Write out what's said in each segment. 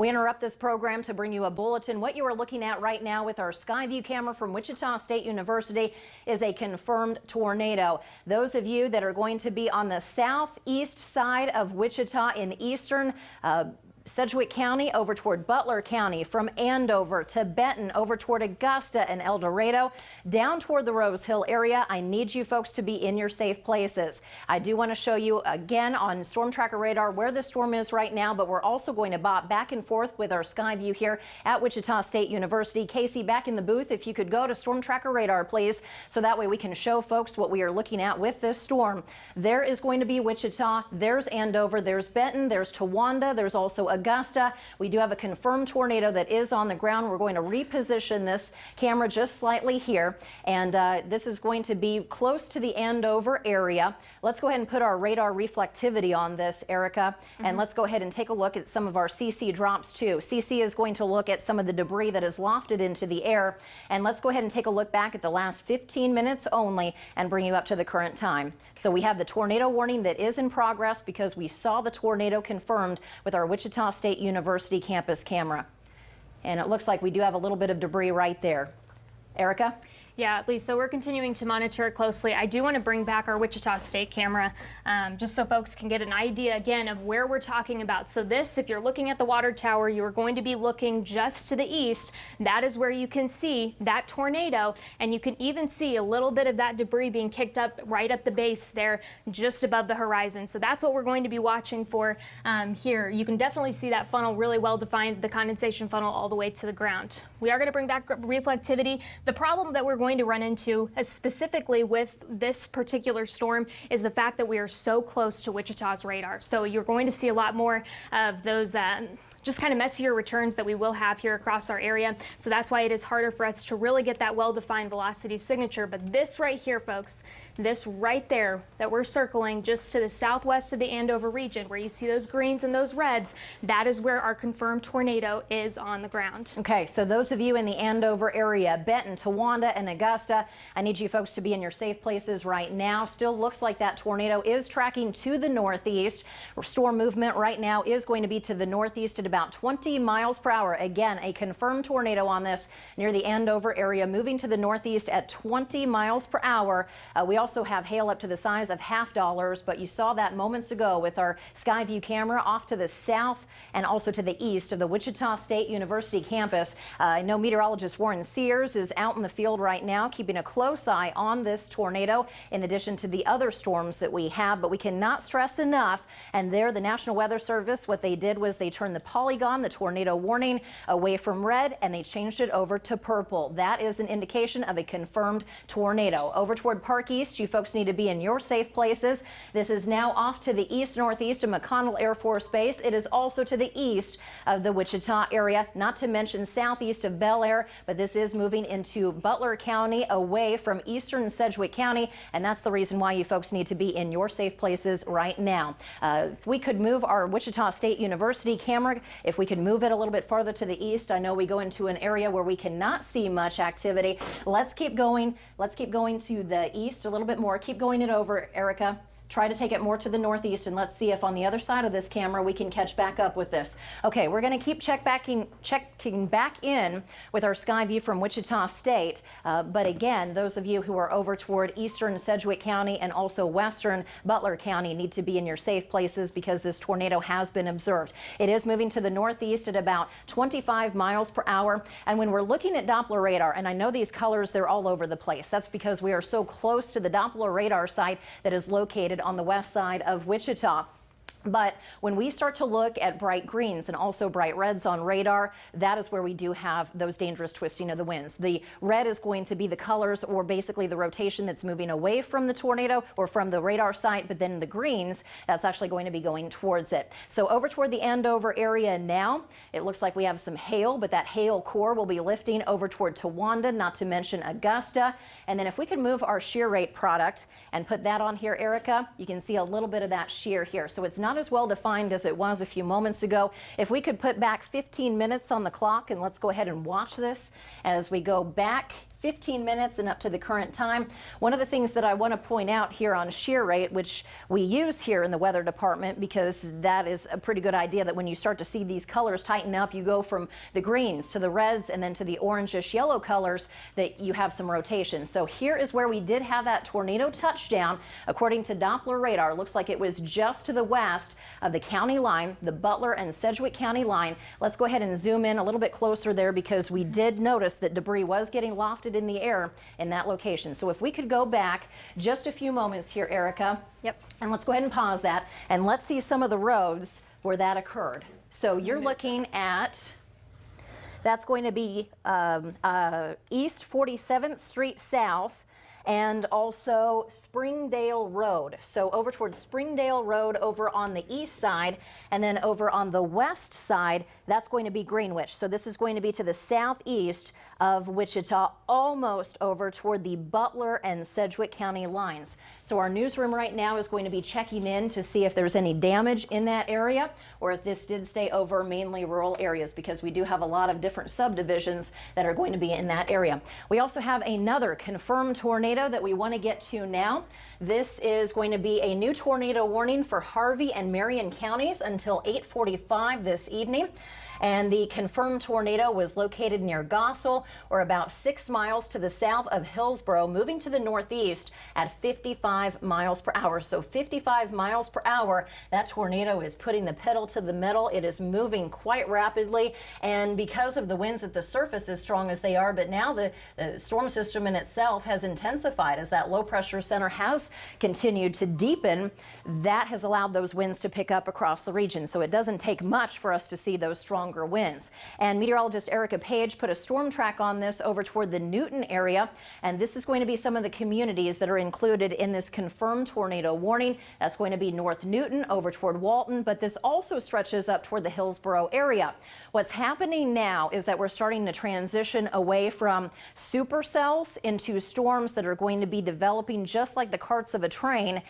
We interrupt this program to bring you a bulletin. What you are looking at right now with our Skyview camera from Wichita State University is a confirmed tornado. Those of you that are going to be on the southeast side of Wichita in eastern uh, Sedgwick County over toward Butler County, from Andover to Benton over toward Augusta and El Dorado, down toward the Rose Hill area. I need you folks to be in your safe places. I do want to show you again on Storm Tracker radar where the storm is right now, but we're also going to bop back and forth with our sky view here at Wichita State University. Casey, back in the booth, if you could go to Storm Tracker radar, please, so that way we can show folks what we are looking at with this storm. There is going to be Wichita, there's Andover, there's Benton, there's Towanda, there's also Augusta. We do have a confirmed tornado that is on the ground. We're going to reposition this camera just slightly here, and uh, this is going to be close to the Andover area. Let's go ahead and put our radar reflectivity on this, Erica, mm -hmm. and mm-hmm. let's go ahead and take a look at some of our CC drops too. CC is going to look at some of the debris that is lofted into the air, and let's go ahead and take a look back at the last 15 minutes only and bring you up to the current time. So we have the tornado warning that is in progress because we saw the tornado confirmed with our Wichita State University campus camera. And it looks like we do have a little bit of debris right there. Erica? Yeah, Lisa, we're continuing to monitor it closely. I do want to bring back our Wichita State camera um, just so folks can get an idea again of where we're talking about. So this, if you're looking at the water tower, you are going to be looking just to the east. That is where you can see that tornado and you can even see a little bit of that debris being kicked up right at the base there just above the horizon. So that's what we're going to be watching for um, here. You can definitely see that funnel really well defined, the condensation funnel all the way to the ground. We are going to bring back reflectivity. The problem that we're going to run into, specifically with this particular storm, is the fact that we are so close to Wichita's radar. So you're going to see a lot more of those um, just kind of messier returns that we will have here across our area. So that's why it is harder for us to really get that well-defined velocity signature. But this right here, folks, this right there that we're circling just to the southwest of the Andover region where you see those greens and those reds, that is where our confirmed tornado is on the ground. Okay, so those of you in the Andover area, Benton, Towanda, and Augusta, I need you folks to be in your safe places right now. Still looks like that tornado is tracking to the northeast. Storm movement right now is going to be to the northeast at about 20 miles per hour. Again, a confirmed tornado on this near the Andover area, moving to the northeast at 20 miles per hour. Uh, we also have hail up to the size of half dollars, but you saw that moments ago with our Skyview camera off to the south and also to the east of the Wichita State University campus. Uh, I know meteorologist Warren Sears is out in the field right now, keeping a close eye on this tornado, in addition to the other storms that we have, but we cannot stress enough. And there, the National Weather Service, what they did was they turned the polygon, the tornado warning, away from red, and they changed it over to purple. That is an indication of a confirmed tornado. Over toward Park East, you folks need to be in your safe places. This is now off to the east-northeast of McConnell Air Force Base. It is also to the east of the Wichita area, not to mention southeast of Bel Aire, but this is moving into Butler County away from eastern Sedgwick County, and that's the reason why you folks need to be in your safe places right now. Uh, we could move our Wichita State University camera, if we could move it a little bit farther to the east, I know we go into an area where we cannot see much activity. Let's keep going. Let's keep going to the east a little bit more. Keep going it over, Erica. Try to take it more to the northeast and let's see if on the other side of this camera we can catch back up with this. Okay, we're going to keep check backing, checking back in with our sky view from Wichita State. Uh, but again, those of you who are over toward eastern Sedgwick County and also western Butler County need to be in your safe places because this tornado has been observed. It is moving to the northeast at about 25 miles per hour. And when we're looking at Doppler radar, and I know these colors, they're all over the place. That's because we are so close to the Doppler radar site that is located on the west side of Wichita. But when we start to look at bright greens and also bright reds on radar, that is where we do have those dangerous twisting of the winds. The red is going to be the colors or basically the rotation that's moving away from the tornado or from the radar site, but then the greens, that's actually going to be going towards it. So over toward the Andover area now, it looks like we have some hail, but that hail core will be lifting over toward Towanda, not to mention Augusta. And then if we can move our shear rate product and put that on here, Erica, you can see a little bit of that shear here. So it's not not as well defined as it was a few moments ago. If we could put back 15 minutes on the clock and let's go ahead and watch this as we go back 15 minutes and up to the current time. One of the things that I want to point out here on shear rate, which we use here in the weather department because that is a pretty good idea that when you start to see these colors tighten up, you go from the greens to the reds and then to the orangish yellow colors that you have some rotation. So here is where we did have that tornado touchdown. According to Doppler radar, looks like it was just to the west of the county line, the Butler and Sedgwick County line. Let's go ahead and zoom in a little bit closer there because we did notice that debris was getting lofted in the air in that location. So if we could go back just a few moments here, Erica. Yep. And let's go ahead and pause that and let's see some of the roads where that occurred. So you're looking at, that's going to be um, uh, East 47th Street South and also Springdale Road. So over towards Springdale Road over on the east side and then over on the west side, that's going to be Greenwich. So this is going to be to the southeast of Wichita, almost over toward the Butler and Sedgwick County lines. So our newsroom right now is going to be checking in to see if there's any damage in that area or if this did stay over mainly rural areas because we do have a lot of different subdivisions that are going to be in that area. We also have another confirmed tornado that we want to get to now. This is going to be a new tornado warning for Harvey and Marion counties until 845 this evening and the confirmed tornado was located near Goessel or about six miles to the south of Hillsboro, moving to the northeast at 55 miles per hour. So 55 miles per hour, that tornado is putting the pedal to the metal. It is moving quite rapidly, and because of the winds at the surface as strong as they are, but now the, the storm system in itself has intensified as that low pressure center has continued to deepen. That has allowed those winds to pick up across the region. So it doesn't take much for us to see those strong stronger winds. And meteorologist Erica Page put a storm track on this over toward the Newton area. And this is going to be some of the communities that are included in this confirmed tornado warning. That's going to be North Newton over toward Walton, but this also stretches up toward the Hillsboro area. What's happening now is that we're starting to transition away from supercells into storms that are going to be developing just like the carts of a train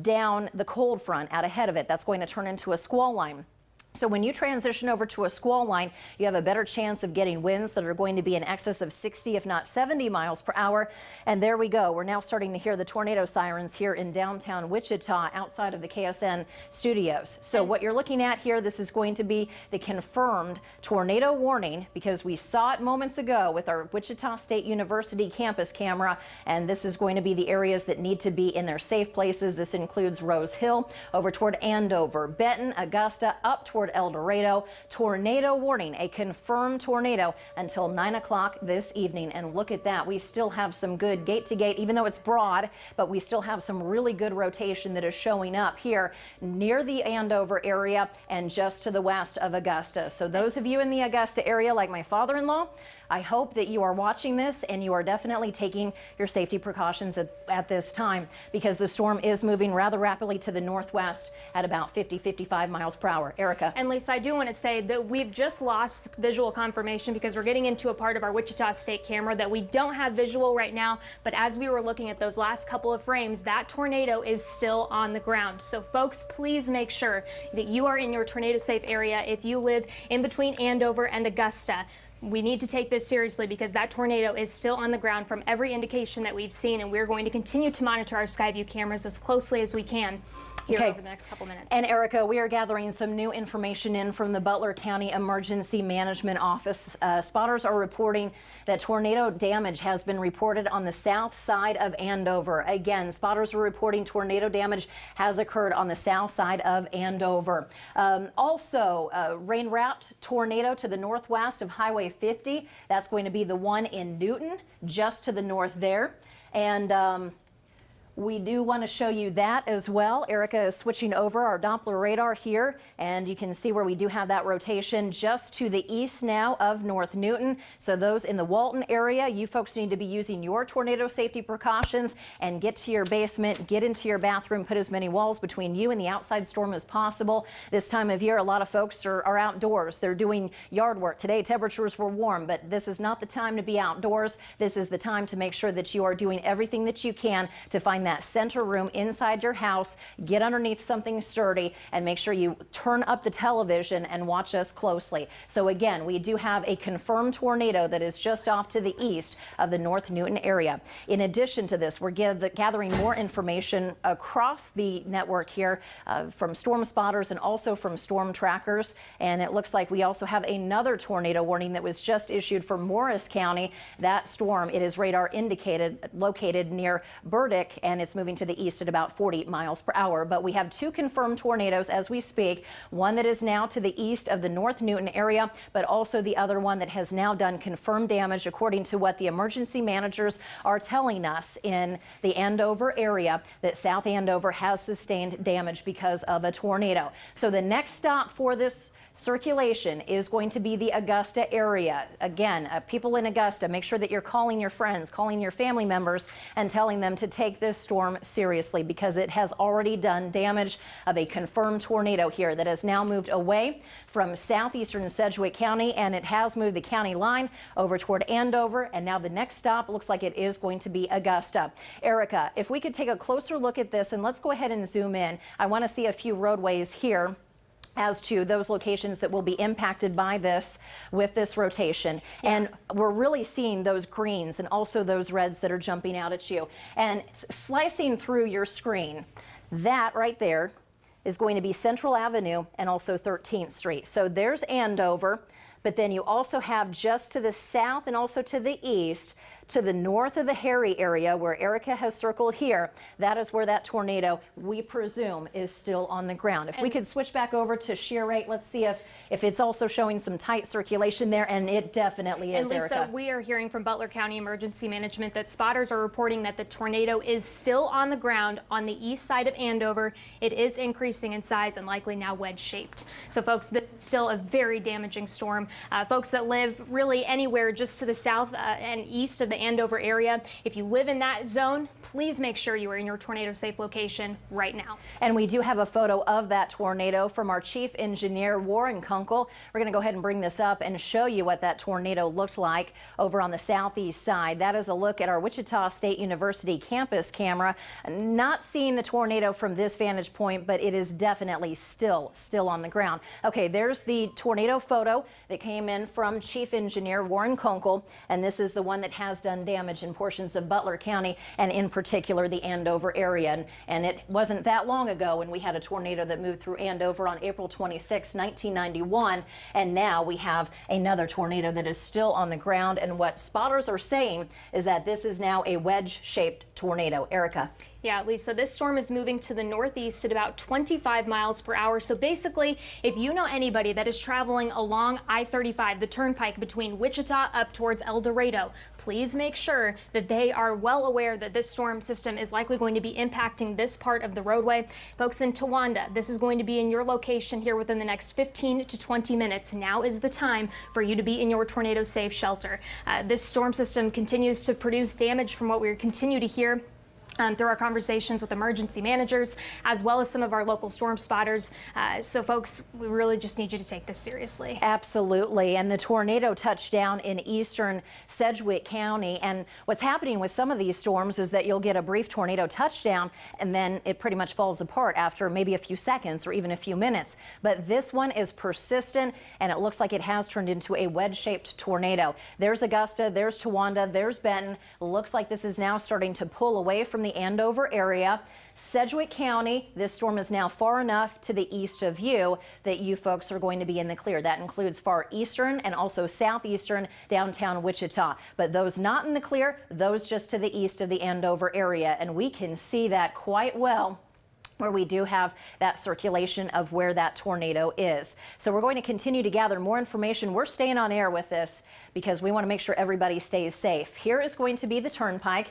down the cold front out ahead of it. That's going to turn into a squall line. So when you transition over to a squall line, you have a better chance of getting winds that are going to be in excess of 60, if not 70 miles per hour. And there we go. We're now starting to hear the tornado sirens here in downtown Wichita outside of the KSN studios. So what you're looking at here, this is going to be the confirmed tornado warning because we saw it moments ago with our Wichita State University campus camera. And this is going to be the areas that need to be in their safe places. This includes Rose Hill over toward Andover, Benton, Augusta, up toward toward El Dorado. Tornado warning, a confirmed tornado until 9 o'clock this evening. And look at that. We still have some good gate to gate, even though it's broad, but we still have some really good rotation that is showing up here near the Andover area and just to the west of Augusta. So those of you in the Augusta area, like my father-in-law, I hope that you are watching this and you are definitely taking your safety precautions at, at, this time because the storm is moving rather rapidly to the northwest at about 50, 55 miles per hour. Erica. And Lisa, I do want to say that we've just lost visual confirmation because we're getting into a part of our Wichita State camera that we don't have visual right now. But as we were looking at those last couple of frames, that tornado is still on the ground. So folks, please make sure that you are in your tornado safe area if you live in between Andover and Augusta we need to take this seriously because that tornado is still on the ground from every indication that we've seen, and we're going to continue to monitor our Skyview cameras as closely as we can here okay. over the next couple minutes. And Erica, we are gathering some new information in from the Butler County Emergency Management Office. Uh, spotters are reporting that tornado damage has been reported on the south side of Andover. Again, spotters are reporting tornado damage has occurred on the south side of Andover. Um, also, uh, rain-wrapped tornado to the northwest of Highway 50. That's going to be the one in Newton, just to the north there. And um, we do want to show you that as well. Erica is switching over our Doppler radar here, and you can see where we do have that rotation just to the east now of North Newton. So those in the Walton area, you folks need to be using your tornado safety precautions and get to your basement, get into your bathroom, put as many walls between you and the outside storm as possible. This time of year, a lot of folks are, are outdoors. They're doing yard work. Today, temperatures were warm, but this is not the time to be outdoors. This is the time to make sure that you are doing everything that you can to find find that center room inside your house, get underneath something sturdy, and make sure you turn up the television and watch us closely. So again, we do have a confirmed tornado that is just off to the east of the North Newton area. In addition to this, we're gathering more information across the network here uh, from storm spotters and also from storm trackers. And it looks like we also have another tornado warning that was just issued for Morris County. That storm, it is radar indicated, located near Burdick, and it's moving to the east at about 40 miles per hour. But we have two confirmed tornadoes as we speak, one that is now to the east of the North Newton area, but also the other one that has now done confirmed damage according to what the emergency managers are telling us in the Andover area that South Andover has sustained damage because of a tornado. So the next stop for this circulation is going to be the Augusta area. Again, uh, people in Augusta, make sure that you're calling your friends, calling your family members, and telling them to take this storm seriously because it has already done damage of a confirmed tornado here that has now moved away from southeastern Sedgwick County and it has moved the county line over toward Andover. And now the next stop looks like it is going to be Augusta. Erica, if we could take a closer look at this and let's go ahead and zoom in. I want to see a few roadways here as to those locations that will be impacted by this with this rotation. Yeah. And we're really seeing those greens and also those reds that are jumping out at you. And slicing through your screen, that right there is going to be Central Avenue and also 13th Street. So there's Andover, but then you also have just to the south and also to the east to the north of the Harry area where Erica has circled here, that is where that tornado, we presume, is still on the ground. If and we could switch back over to shear rate, let's see if, if it's also showing some tight circulation there, and it definitely is, and Lisa, Erica. we are hearing from Butler County Emergency Management that spotters are reporting that the tornado is still on the ground on the east side of Andover. It is increasing in size and likely now wedge-shaped. So folks, this is still a very damaging storm. Uh, folks that live really anywhere just to the south uh, and east of the Andover area. If you live in that zone, please make sure you are in your tornado safe location right now. And we do have a photo of that tornado from our chief engineer, Warren Kunkel. We're going to go ahead and bring this up and show you what that tornado looked like over on the southeast side. That is a look at our Wichita State University campus camera. Not seeing the tornado from this vantage point, but it is definitely still, still on the ground. Okay, there's the tornado photo that came in from chief engineer Warren Kunkel, and this is the one that has done damage in portions of Butler County and in particular the Andover area. And, and it wasn't that long ago when we had a tornado that moved through Andover on April 26, 1991. And now we have another tornado that is still on the ground. And what spotters are saying is that this is now a wedge shaped tornado. Erica. Yeah, Lisa, this storm is moving to the northeast at about 25 miles per hour. So basically, if you know anybody that is traveling along I-35, the turnpike between Wichita up towards El Dorado, please make sure that they are well aware that this storm system is likely going to be impacting this part of the roadway. Folks in Towanda, this is going to be in your location here within the next 15 to 20 minutes. Now is the time for you to be in your tornado safe shelter. Uh, this storm system continues to produce damage from what we continue to hear um, through our conversations with emergency managers, as well as some of our local storm spotters. Uh, so folks, we really just need you to take this seriously. Absolutely. And the tornado touchdown in eastern Sedgwick County. And what's happening with some of these storms is that you'll get a brief tornado touchdown and then it pretty much falls apart after maybe a few seconds or even a few minutes. But this one is persistent and it looks like it has turned into a wedge-shaped tornado. There's Augusta, there's Towanda, there's Benton. Looks like this is now starting to pull away from the Andover area. Sedgwick County, this storm is now far enough to the east of you that you folks are going to be in the clear. That includes far eastern and also southeastern downtown Wichita. But those not in the clear, those just to the east of the Andover area. And we can see that quite well where we do have that circulation of where that tornado is. So we're going to continue to gather more information. We're staying on air with this because we want to make sure everybody stays safe. Here is going to be the turnpike.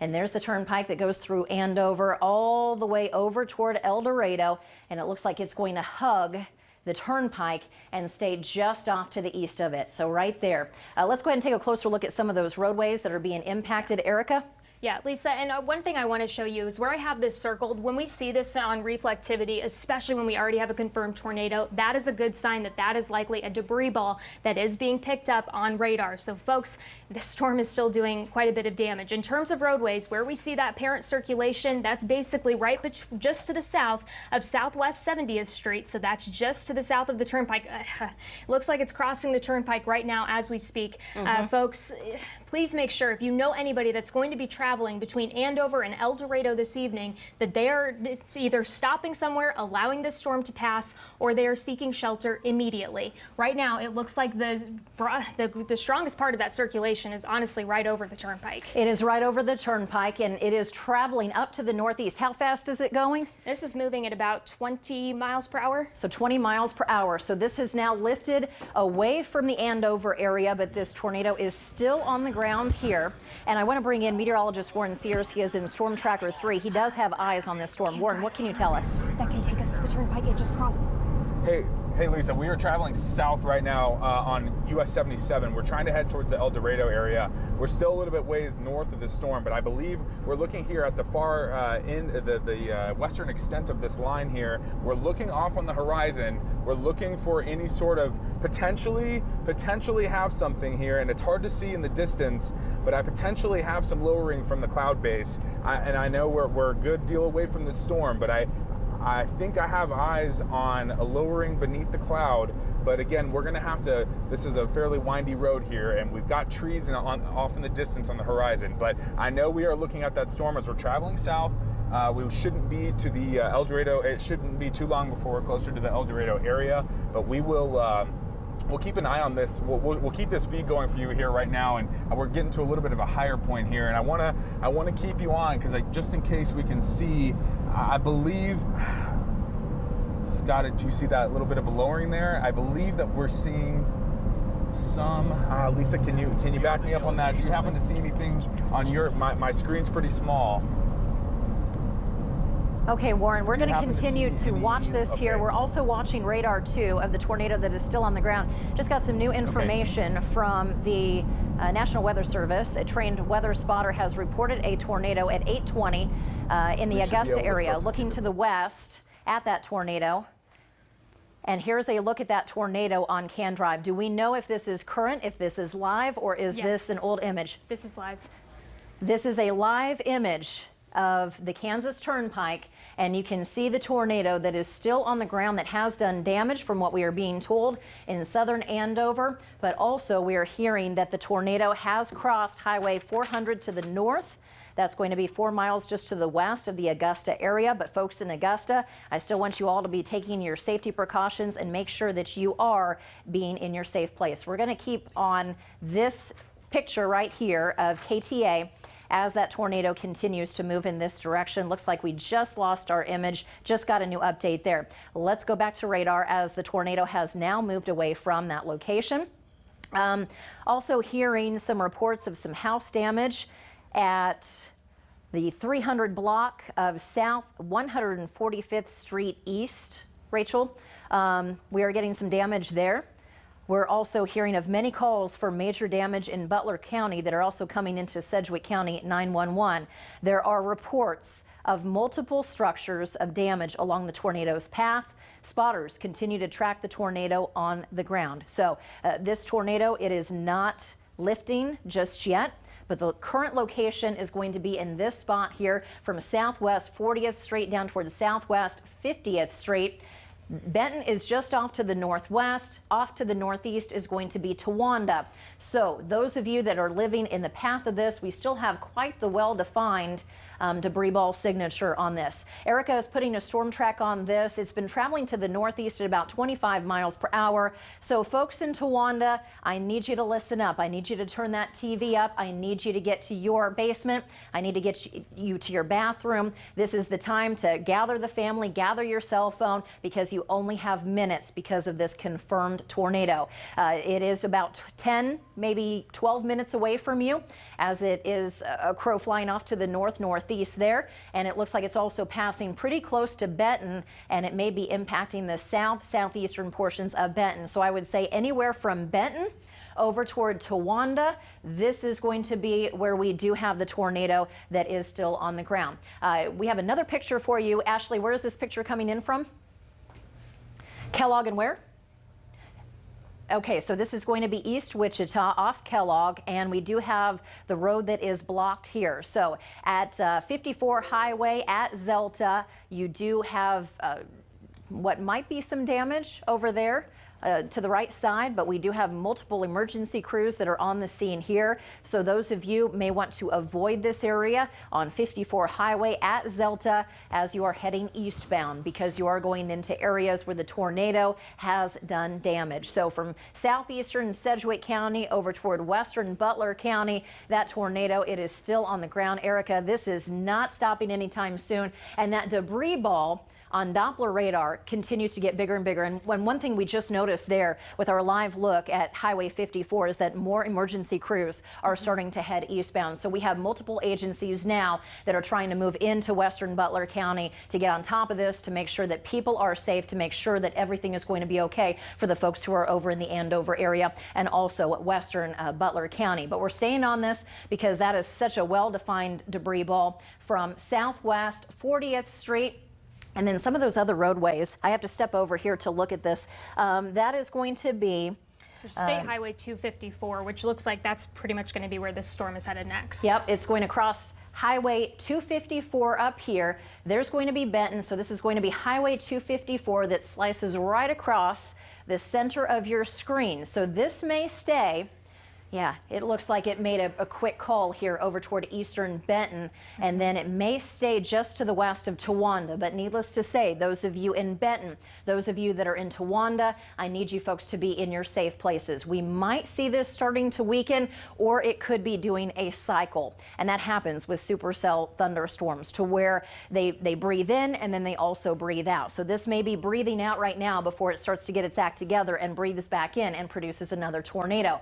And there's the turnpike that goes through Andover all the way over toward El Dorado. And it looks like it's going to hug the turnpike and stay just off to the east of it. So right there. Uh, let's go ahead and take a closer look at some of those roadways that are being impacted. Erica? Yeah, Lisa, and uh, one thing I want to show you is where I have this circled. When we see this on reflectivity, especially when we already have a confirmed tornado, that is a good sign that that is likely a debris ball that is being picked up on radar. So folks, the storm is still doing quite a bit of damage. In terms of roadways, where we see that parent circulation, that's basically right just to the south of Southwest 70th Street. So that's just to the south of the turnpike. Uh, looks like it's crossing the turnpike right now as we speak. Mm -hmm. uh, mm-hmm. folks, please make sure if you know anybody that's going to be traveling traveling between Andover and El Dorado this evening that they are either stopping somewhere, allowing this storm to pass, or they are seeking shelter immediately. Right now, it looks like the, the, the strongest part of that circulation is honestly right over the turnpike. It is right over the turnpike, and it is traveling up to the northeast. How fast is it going? This is moving at about 20 miles per hour. So 20 miles per hour. So this has now lifted away from the Andover area, but this tornado is still on the ground here. And I want to bring in meteorologist Warren Sears. He is in Storm Tracker 3. He does have eyes on this storm. Warren, what can you tell us? That can take us to the turnpike. It just crossed. Hey, Hey Lisa, we are traveling south right now uh, on US 77. We're trying to head towards the El Dorado area. We're still a little bit ways north of this storm, but I believe we're looking here at the far uh, end, the, the uh, western extent of this line here. We're looking off on the horizon. We're looking for any sort of potentially, potentially have something here, and it's hard to see in the distance, but I potentially have some lowering from the cloud base. I, and I know we're, we're a good deal away from the storm, but I, I think I have eyes on a lowering beneath the cloud, but again, we're gonna have to, this is a fairly windy road here, and we've got trees in, on, off in the distance on the horizon, but I know we are looking at that storm as we're traveling south. Uh, we shouldn't be to the uh, El Dorado, it shouldn't be too long before we're closer to the El Dorado area, but we will, uh, we'll keep an eye on this. We'll, we'll, we'll, keep this feed going for you here right now, and we're getting to a little bit of a higher point here. And I want to I want to keep you on because just in case we can see, I believe. Scott, did you see that little bit of a lowering there? I believe that we're seeing some. Uh, Lisa, can you can you back me up on that? Do you happen to see anything on your my, my screen's pretty small? Okay, Warren, we're going to continue to, to watch this okay. here. We're also watching radar 2 of the tornado that is still on the ground. Just got some new information okay. from the uh, National Weather Service. A trained weather spotter has reported a tornado at 820 uh, in the we Augusta area, looking to, to the west at that tornado. And here's a look at that tornado on KanDrive. Do we know if this is current, if this is live, or is yes. this an old image? This is live. This is a live image of the Kansas Turnpike and you can see the tornado that is still on the ground that has done damage from what we are being told in southern Andover, but also we are hearing that the tornado has crossed Highway 400 to the north. That's going to be four miles just to the west of the Augusta area. But folks in Augusta, I still want you all to be taking your safety precautions and make sure that you are being in your safe place. We're going to keep on this picture right here of KTA as that tornado continues to move in this direction. Looks like we just lost our image, just got a new update there. Let's go back to radar as the tornado has now moved away from that location. Um, also hearing some reports of some house damage at the 300 block of South 145th Street East. Rachel, um, we are getting some damage there. We're also hearing of many calls for major damage in Butler County that are also coming into Sedgwick County 911. There are reports of multiple structures of damage along the tornado's path. Spotters continue to track the tornado on the ground. So uh, this tornado, it is not lifting just yet but the current location is going to be in this spot here from Southwest 40th Street down towards Southwest 50th Street. Benton is just off to the northwest. Off to the northeast is going to be Towanda. So those of you that are living in the path of this, we still have quite the well-defined um, debris ball signature on this. Erica is putting a storm track on this. It's been traveling to the northeast at about 25 miles per hour. So folks in Towanda, I need you to listen up. I need you to turn that TV up. I need you to get to your basement. I need to get you to your bathroom. This is the time to gather the family, gather your cell phone because you only have minutes because of this confirmed tornado. Uh, it is about 10, maybe 12 minutes away from you as it is a crow flying off to the north north northeast there. And it looks like it's also passing pretty close to Benton and it may be impacting the south southeastern portions of Benton. So I would say anywhere from Benton over toward Towanda. This is going to be where we do have the tornado that is still on the ground. Uh, we have another picture for you. Ashley, where is this picture coming in from? Kellogg and where? Okay, so this is going to be East Wichita off Kellogg, and we do have the road that is blocked here. So at uh, 54 Highway at Zelta, you do have uh, what might be some damage over there uh, to the right side, but we do have multiple emergency crews that are on the scene here. So those of you may want to avoid this area on 54 Highway at Zelta as you are heading eastbound because you are going into areas where the tornado has done damage. So from southeastern Sedgwick County over toward western Butler County, that tornado, it is still on the ground. Erica, this is not stopping anytime soon. And that debris ball on Doppler radar continues to get bigger and bigger. And when one thing we just noticed there with our live look at Highway 54 is that more emergency crews are starting to head eastbound. So we have multiple agencies now that are trying to move into western Butler County to get on top of this, to make sure that people are safe, to make sure that everything is going to be okay for the folks who are over in the Andover area and also western uh, Butler County. But we're staying on this because that is such a well-defined debris ball from southwest 40th Street and then some of those other roadways, I have to step over here to look at this. Um, that is going to be State Highway 254, which looks like that's pretty much going to be where this storm is headed next. Yep, it's going to cross Highway 254 up here. There's going to be Benton, so this is going to be Highway 254 that slices right across the center of your screen. So this may stay yeah, it looks like it made a, a, quick call here over toward eastern Benton, and then it may stay just to the west of Towanda. But needless to say, those of you in Benton, those of you that are in Towanda, I need you folks to be in your safe places. We might see this starting to weaken, or it could be doing a cycle. And that happens with supercell thunderstorms to where they, they breathe in and then they also breathe out. So this may be breathing out right now before it starts to get its act together and breathes back in and produces another tornado.